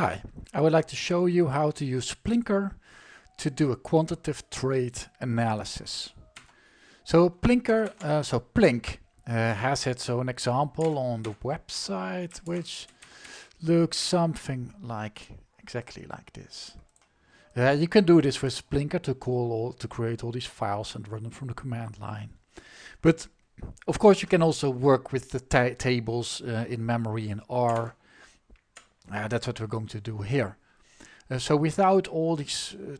Hi, I would like to show you how to use plinkr to do a quantitative trait analysis. So plinkr, uh, so Plink uh, has its own example on the website which looks something like exactly like this. Uh, you can do this with plinkr to call all, to create all these files and run them from the command line. But of course you can also work with the ta tables uh, in memory in R uh, that's what we're going to do here. Uh, so without all these uh,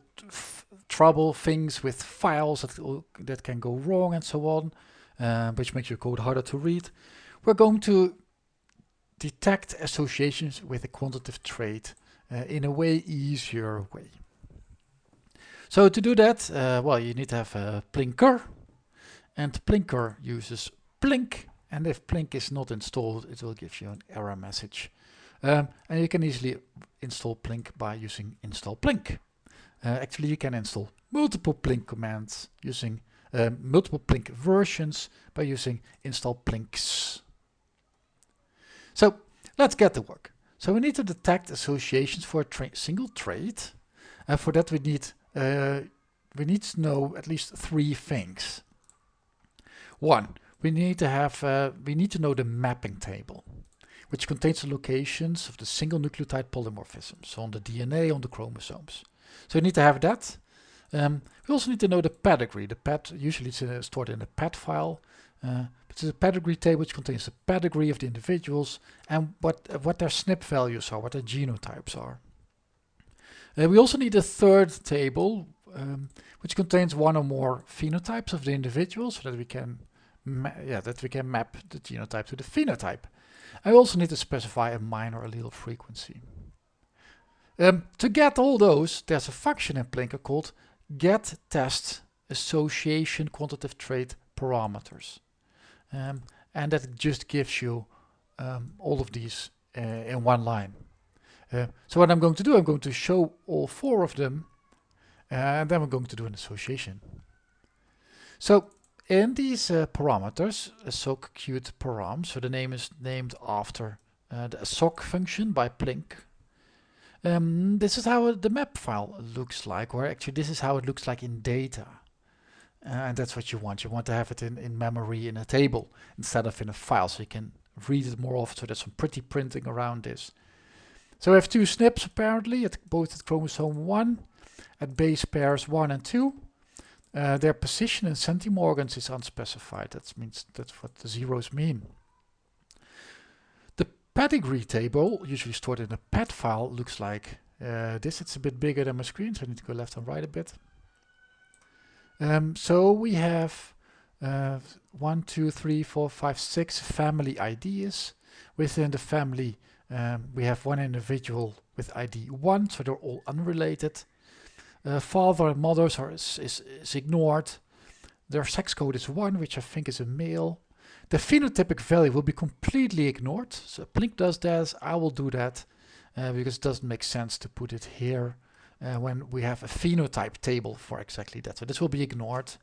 trouble things with files that, that can go wrong and so on, uh, which makes your code harder to read, we're going to detect associations with a quantitative trait uh, in a way easier way. So to do that, well, you need to have a plinkr, and plinkr uses Plink, and if Plink is not installed, it will give you an error message. Um, and you can easily install Plink by using install Plink. Uh, actually, you can install multiple Plink commands using uh, multiple Plink versions by using install Plinks. So let's get to work. So we need to detect associations for a tra single trait. And for that we need uh, we need to know at least three things. One, we need to have uh, we need to know the mapping table which contains the locations of the single nucleotide polymorphisms on the DNA on the chromosomes. So you need to have that. Um, we also need to know the pedigree. The ped usually it's uh, stored in a ped file. Uh, but it's a pedigree table which contains the pedigree of the individuals and what uh, what their SNP values are, what their genotypes are. Uh, we also need a third table um, which contains one or more phenotypes of the individuals so that we can yeah that we can map the genotype to the phenotype. I also need to specify a minor allele frequency. Um, to get all those, there's a function in plinkr called get test association quantitative trait parameters. Um, and that just gives you um, all of these uh, in one line. Uh, so what I'm going to do, I'm going to show all four of them and then we're going to do an association. So in these uh, parameters, a soc_qt param, so the name is named after uh, the soc function by Plink. Um, this is how the map file looks like, or actually this is how it looks like in data. Uh, and that's what you want. You want to have it in, in memory in a table instead of in a file, so you can read it more often. So there's some pretty printing around this. So we have two SNPs apparently, at both at chromosome 1, at base pairs 1 and 2. Uh, their position in centimorgans is unspecified. That means that's what the zeros mean. The pedigree table, usually stored in a ped file, looks like uh, this. It's a bit bigger than my screen, so I need to go left and right a bit. Um, so we have uh, one, two, three, four, five, six family IDs. Within the family, um, we have one individual with ID 1, so they're all unrelated. Uh, father and mothers are is, is, is ignored. Their sex code is 1, which I think is a male. The phenotypic value will be completely ignored. So Plink does that, I will do that, uh, because it doesn't make sense to put it here uh, when we have a phenotype table for exactly that. So this will be ignored.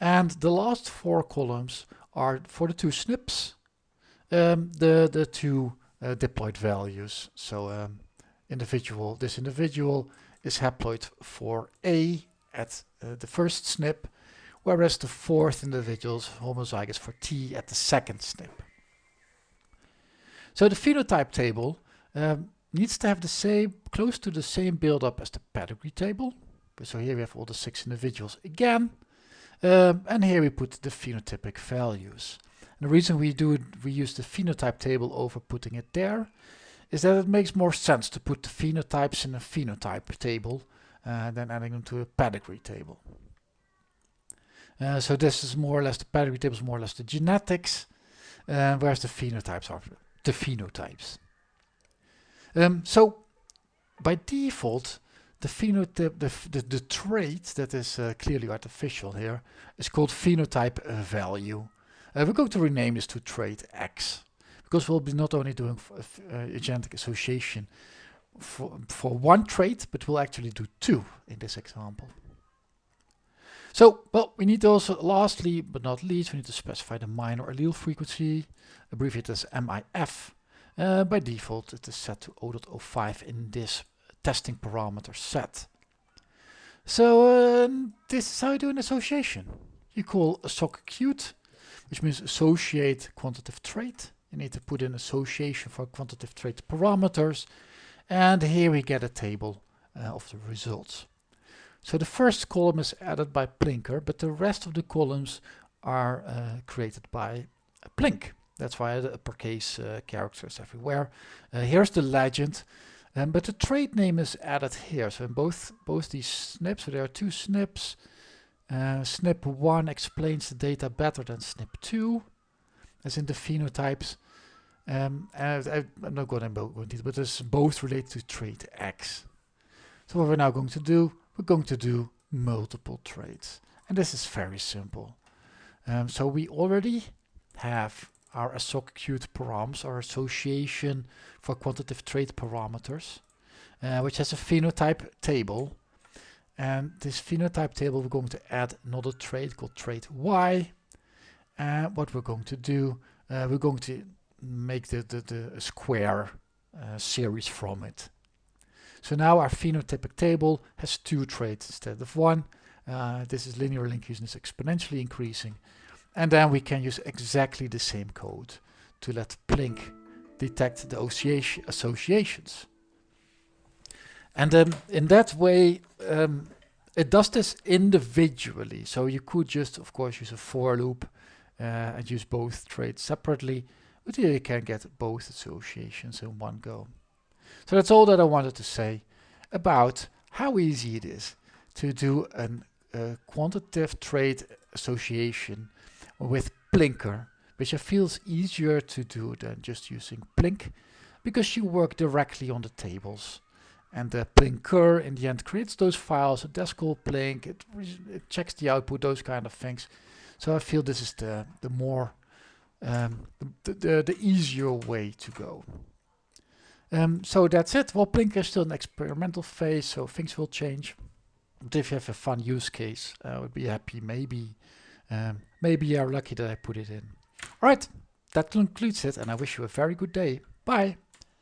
And the last four columns are for the two SNPs, um, the, the two uh, diploid values. So um, individual, this individual is haploid for A at uh, the first SNP, whereas the fourth individual is homozygous for T at the second SNP. So the phenotype table um, needs to have the same, close to the same build-up as the pedigree table. So here we have all the six individuals again, um, and here we put the phenotypic values. And the reason we do we use the phenotype table over putting it there is that it makes more sense to put the phenotypes in a phenotype table uh, than adding them to a pedigree table. Uh, so this is more or less the pedigree table is more or less the genetics, uh, whereas the phenotypes are the phenotypes. Um, so by default, the phenotype, the, the, the trait that is uh, clearly artificial here is called phenotype value. Uh, we're going to rename this to trait X because we'll be not only doing uh, genetic association for, for one trait, but we'll actually do two in this example. So, well, we need also, lastly but not least, we need to specify the minor allele frequency, abbreviated as MAF. Uh, by default it is set to 0.05 in this testing parameter set. So uh, this is how you do an association. You call associate, which means associate quantitative trait. You need to put in association for quantitative trait parameters. And here we get a table uh, of the results. So the first column is added by plinkr, but the rest of the columns are uh, created by Plink. That's why the uppercase uh, characters everywhere. Uh, here's the legend, um, but the trait name is added here. So in both both these SNPs, so there are two SNPs. Uh, SNP 1 explains the data better than SNP 2, as in the phenotypes. Um, and I, am not going to go into it, but it's both related to trait X. So what we're now going to do, we're going to do multiple traits. And this is very simple. Um, so we already have our associate params, our association for quantitative trait parameters, uh, which has a phenotype table. And this phenotype table, we're going to add another trait called trait Y. And what we're going to do, uh, we're going to make the, the, the square uh, series from it. So now our phenotypic table has two traits instead of one. Uh, this is linear link using this exponentially increasing. And then we can use exactly the same code to let Plink detect the associations. And um, in that way, um, it does this individually. So you could just, of course, use a for loop uh, and use both traits separately. But here you can get both associations in one go. So that's all that I wanted to say about how easy it is to do a quantitative trait association with plinkr, which i feels easier to do than just using Plink, because you work directly on the tables. And the plinkr in the end creates those files, a Descol Plink, it, it checks the output, those kind of things. So I feel this is the, the more, um, the, the, the easier way to go. Um, so that's it. Well, plinkr is still an experimental phase, so things will change. But if you have a fun use case, I would be happy maybe um, maybe you're lucky that I put it in. Alright, that concludes it and I wish you a very good day. Bye!